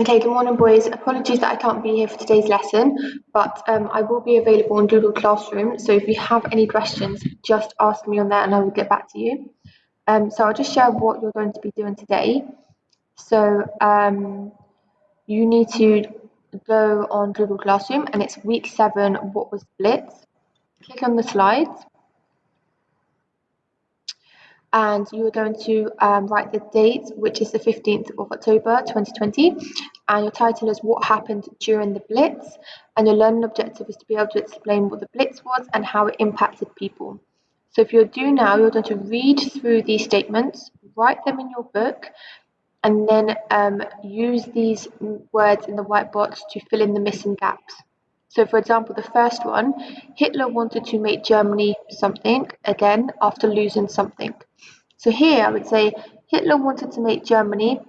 Okay, good morning, boys. Apologies that I can't be here for today's lesson, but um, I will be available on Google Classroom. So if you have any questions, just ask me on there and I will get back to you. Um, so I'll just share what you're going to be doing today. So um, you need to go on Google Classroom and it's week seven, what was Blitz. Click on the slides and you are going to um, write the date, which is the 15th of October 2020, and your title is What Happened During the Blitz, and your learning objective is to be able to explain what the Blitz was and how it impacted people. So if you're due now, you're going to read through these statements, write them in your book, and then um, use these words in the white box to fill in the missing gaps. So, for example, the first one Hitler wanted to make Germany something again after losing something. So, here I would say Hitler wanted to make Germany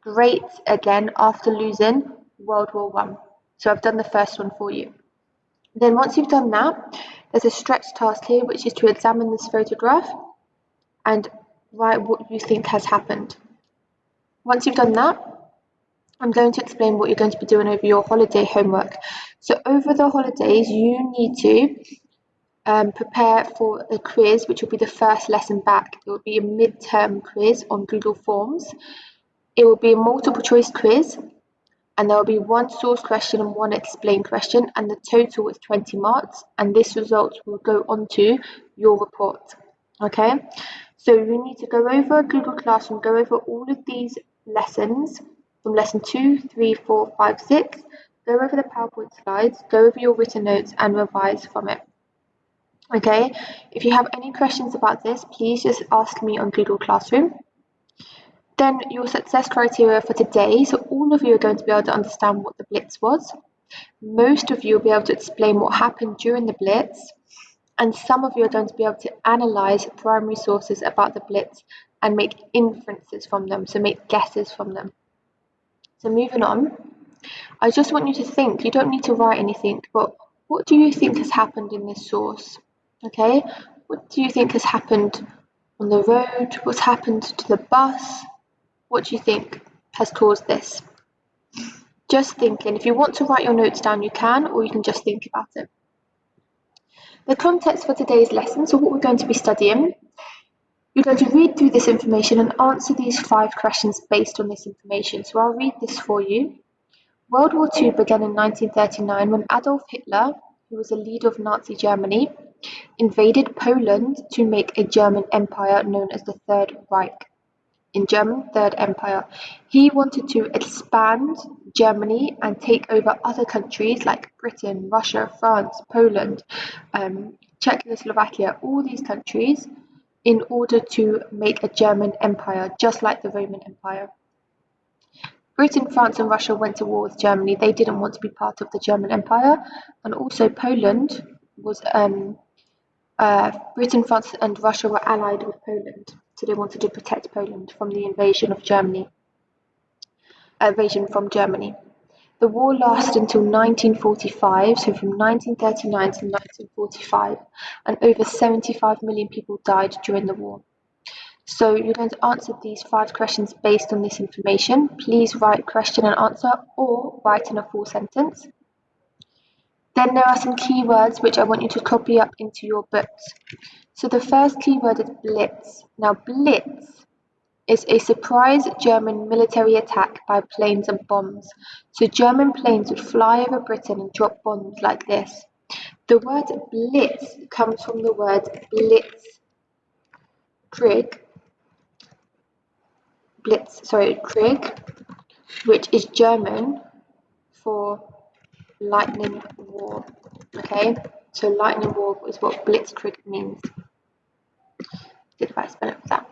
great again after losing World War One. So, I've done the first one for you. Then, once you've done that, there's a stretch task here, which is to examine this photograph and write what you think has happened. Once you've done that, I'm going to explain what you're going to be doing over your holiday homework. So over the holidays, you need to um, prepare for a quiz, which will be the first lesson back. It will be a midterm quiz on Google Forms. It will be a multiple choice quiz, and there will be one source question and one explain question, and the total is 20 marks, and this result will go onto your report. Okay, so you need to go over Google Classroom, go over all of these lessons from lesson two, three, four, five, six. Go over the PowerPoint slides, go over your written notes and revise from it. Okay, if you have any questions about this, please just ask me on Google Classroom. Then your success criteria for today, so all of you are going to be able to understand what the Blitz was. Most of you will be able to explain what happened during the Blitz, and some of you are going to be able to analyze primary sources about the Blitz and make inferences from them, so make guesses from them. So moving on, I just want you to think, you don't need to write anything, but what do you think has happened in this source? Okay, what do you think has happened on the road? What's happened to the bus? What do you think has caused this? Just thinking. If you want to write your notes down, you can, or you can just think about it. The context for today's lesson, so what we're going to be studying you're going to read through this information and answer these five questions based on this information. So I'll read this for you. World War II began in 1939 when Adolf Hitler, who was a leader of Nazi Germany, invaded Poland to make a German empire known as the Third Reich. In German, Third Empire. He wanted to expand Germany and take over other countries like Britain, Russia, France, Poland, um, Czechoslovakia, all these countries in order to make a German empire, just like the Roman Empire. Britain, France, and Russia went to war with Germany. They didn't want to be part of the German Empire, and also Poland was. Um, uh, Britain, France, and Russia were allied with Poland, so they wanted to protect Poland from the invasion of Germany. Invasion from Germany. The war lasted until 1945, so from 1939 to 1945, and over 75 million people died during the war. So you're going to answer these five questions based on this information. Please write question and answer or write in a full sentence. Then there are some keywords which I want you to copy up into your books. So the first keyword is blitz. Now blitz is a surprise German military attack by planes and bombs. So German planes would fly over Britain and drop bombs like this. The word blitz comes from the word blitz, blitz, sorry, Krieg, which is German for lightning war. Okay, so lightning war is what blitzkrieg means. Did I spell it for that?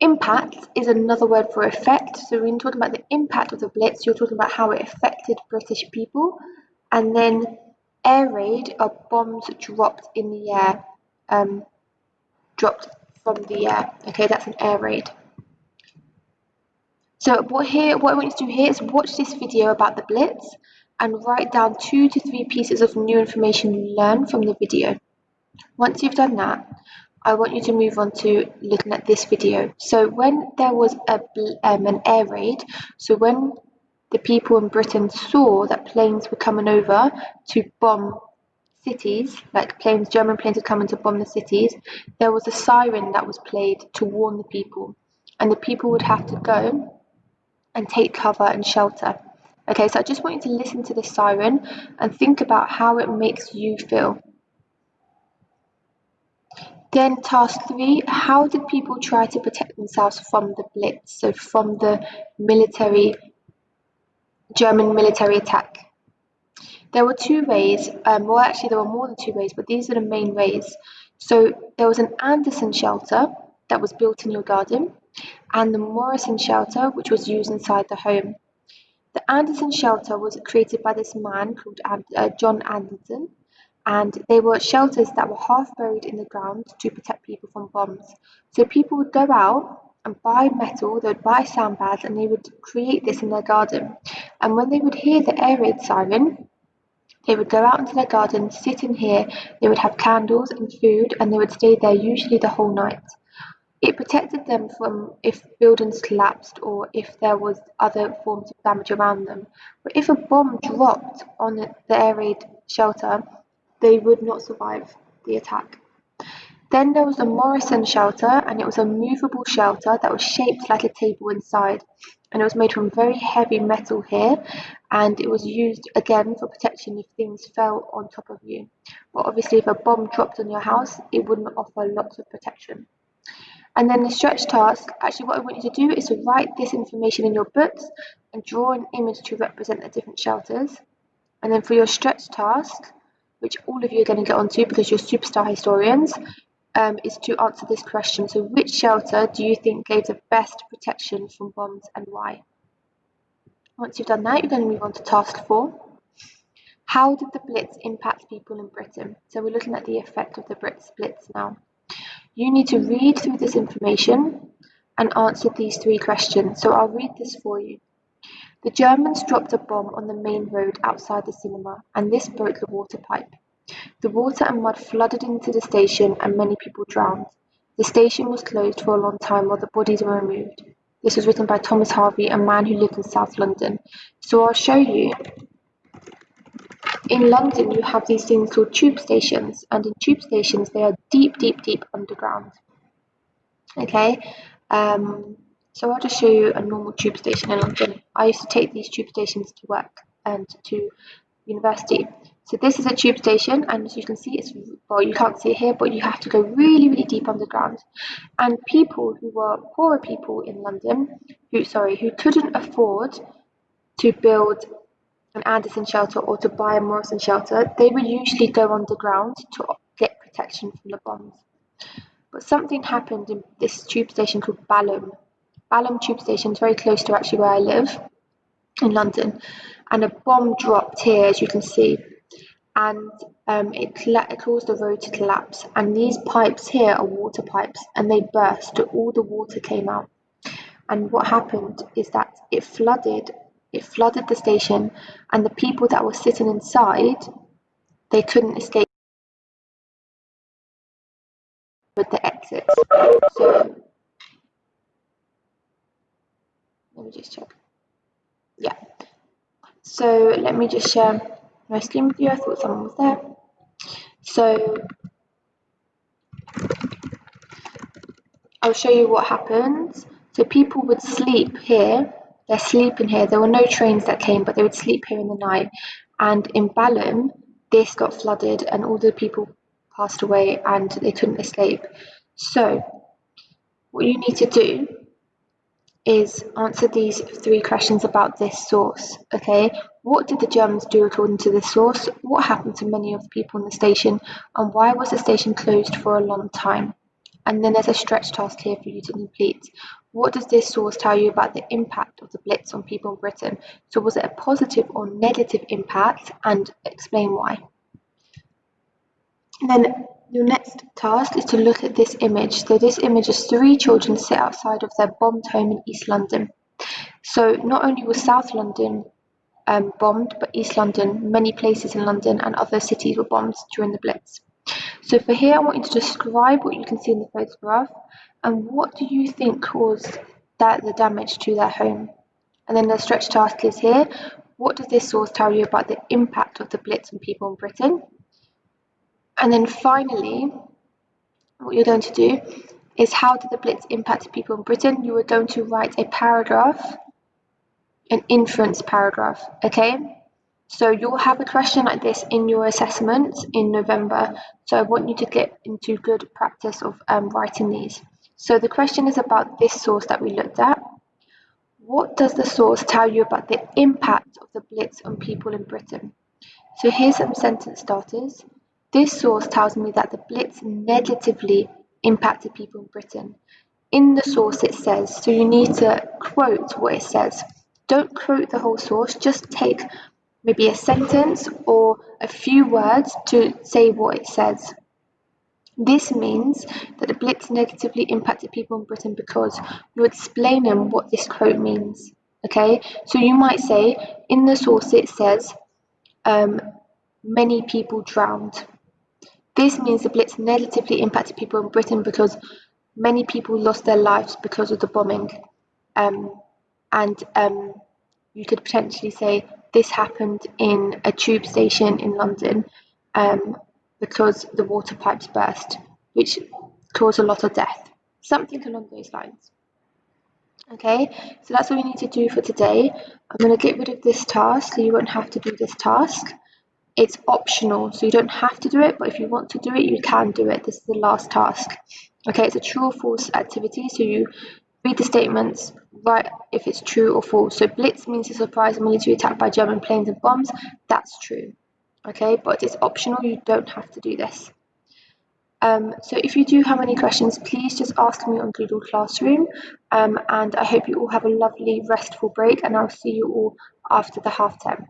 Impact is another word for effect. So when you're talking about the impact of the Blitz, you're talking about how it affected British people. And then air raid are bombs dropped in the air, um, dropped from the air. Okay, that's an air raid. So what here, what I want you to do here is watch this video about the Blitz and write down two to three pieces of new information you learn from the video. Once you've done that, I want you to move on to looking at this video. So when there was a um, an air raid, so when the people in Britain saw that planes were coming over to bomb cities, like planes, German planes were coming to bomb the cities, there was a siren that was played to warn the people. And the people would have to go and take cover and shelter. Okay, so I just want you to listen to the siren and think about how it makes you feel. Then task three, how did people try to protect themselves from the Blitz, so from the military, German military attack? There were two ways, um, well actually there were more than two ways, but these are the main ways. So there was an Anderson shelter that was built in your garden and the Morrison shelter which was used inside the home. The Anderson shelter was created by this man called uh, John Anderson and they were shelters that were half buried in the ground to protect people from bombs. So people would go out and buy metal, they would buy sandbags and they would create this in their garden. And when they would hear the air raid siren, they would go out into their garden, sit in here, they would have candles and food, and they would stay there usually the whole night. It protected them from if buildings collapsed or if there was other forms of damage around them. But if a bomb dropped on the air raid shelter, they would not survive the attack. Then there was a Morrison shelter, and it was a movable shelter that was shaped like a table inside. And it was made from very heavy metal here, and it was used again for protection if things fell on top of you. But obviously, if a bomb dropped on your house, it wouldn't offer lots of protection. And then the stretch task, actually what I want you to do is to write this information in your books and draw an image to represent the different shelters. And then for your stretch task, which all of you are going to get onto because you're superstar historians, um, is to answer this question. So which shelter do you think gave the best protection from bombs and why? Once you've done that, you're going to move on to task four. How did the Blitz impact people in Britain? So we're looking at the effect of the Blitz now. You need to read through this information and answer these three questions. So I'll read this for you. The Germans dropped a bomb on the main road outside the cinema, and this broke the water pipe. The water and mud flooded into the station and many people drowned. The station was closed for a long time while the bodies were removed. This was written by Thomas Harvey, a man who lived in South London. So I'll show you. In London, you have these things called tube stations, and in tube stations, they are deep, deep, deep underground. Okay, um, so I'll just show you a normal tube station in London. I used to take these tube stations to work and to university. So this is a tube station, and as you can see, it's well, you can't see it here, but you have to go really, really deep underground. And people who were poorer people in London, who sorry, who couldn't afford to build an Anderson shelter or to buy a Morrison shelter, they would usually go underground to get protection from the bombs. But something happened in this tube station called Balham. Balham tube station is very close to actually where I live in London, and a bomb dropped here, as you can see and um, it, it caused the road to collapse. And these pipes here are water pipes, and they burst. All the water came out. And what happened is that it flooded. It flooded the station, and the people that were sitting inside, they couldn't escape with the exits. So let me just check. Yeah. So let me just share my screen with you. I thought someone was there. So I'll show you what happens. So people would sleep here. They're sleeping here. There were no trains that came, but they would sleep here in the night. And in Balham, this got flooded and all the people passed away and they couldn't escape. So what you need to do is answer these three questions about this source. Okay, what did the Germans do according to this source? What happened to many of the people in the station? And why was the station closed for a long time? And then there's a stretch task here for you to complete. What does this source tell you about the impact of the Blitz on people in Britain? So was it a positive or negative impact? And explain why. And then your next task is to look at this image. So this image is three children sit outside of their bombed home in East London. So not only was South London um, bombed, but East London, many places in London and other cities were bombed during the Blitz. So for here, I want you to describe what you can see in the photograph and what do you think caused that the damage to their home? And then the stretch task is here. What does this source tell you about the impact of the Blitz on people in Britain? And then finally, what you're going to do is how did the Blitz impact people in Britain? You are going to write a paragraph, an inference paragraph, okay? So you'll have a question like this in your assessment in November. So I want you to get into good practice of um, writing these. So the question is about this source that we looked at. What does the source tell you about the impact of the Blitz on people in Britain? So here's some sentence starters. This source tells me that the Blitz negatively impacted people in Britain. In the source it says, so you need to quote what it says. Don't quote the whole source, just take maybe a sentence or a few words to say what it says. This means that the Blitz negatively impacted people in Britain because you're explaining what this quote means. Okay, so you might say in the source it says um, many people drowned. This means the Blitz negatively impacted people in Britain because many people lost their lives because of the bombing. Um, and um, you could potentially say this happened in a tube station in London um, because the water pipes burst, which caused a lot of death. Something along those lines. Okay, so that's all we need to do for today. I'm going to get rid of this task so you won't have to do this task. It's optional, so you don't have to do it, but if you want to do it, you can do it. This is the last task. Okay, it's a true or false activity, so you read the statements, write if it's true or false. So blitz means a surprise military attack by German planes and bombs. That's true. Okay, but it's optional. You don't have to do this. Um, so if you do have any questions, please just ask me on Google Classroom. Um, and I hope you all have a lovely, restful break, and I'll see you all after the half term.